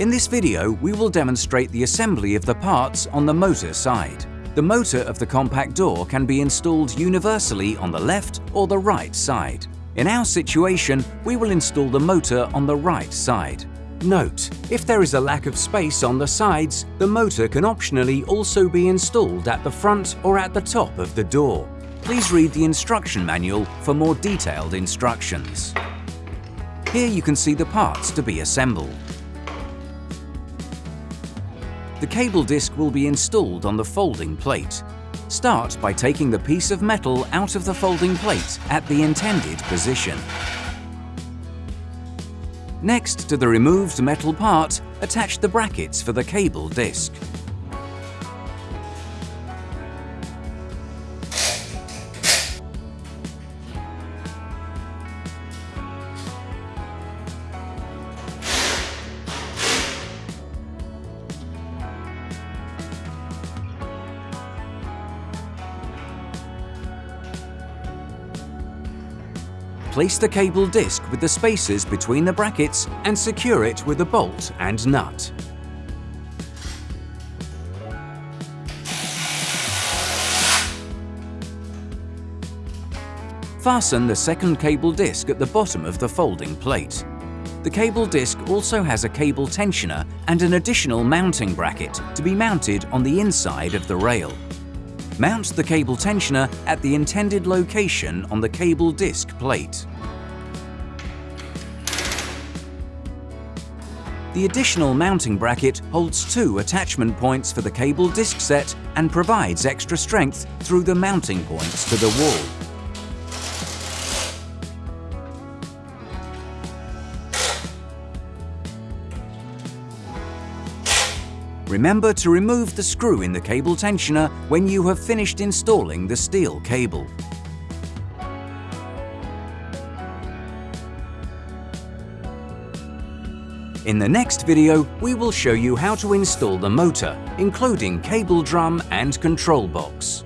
In this video, we will demonstrate the assembly of the parts on the motor side. The motor of the compact door can be installed universally on the left or the right side. In our situation, we will install the motor on the right side. Note, if there is a lack of space on the sides, the motor can optionally also be installed at the front or at the top of the door. Please read the instruction manual for more detailed instructions. Here you can see the parts to be assembled. The cable disc will be installed on the folding plate. Start by taking the piece of metal out of the folding plate at the intended position. Next to the removed metal part, attach the brackets for the cable disc. Place the cable disc with the spaces between the brackets and secure it with a bolt and nut. Fasten the second cable disc at the bottom of the folding plate. The cable disc also has a cable tensioner and an additional mounting bracket to be mounted on the inside of the rail. Mount the cable tensioner at the intended location on the cable disc plate. The additional mounting bracket holds two attachment points for the cable disc set and provides extra strength through the mounting points to the wall. Remember to remove the screw in the cable tensioner when you have finished installing the steel cable. In the next video, we will show you how to install the motor, including cable drum and control box.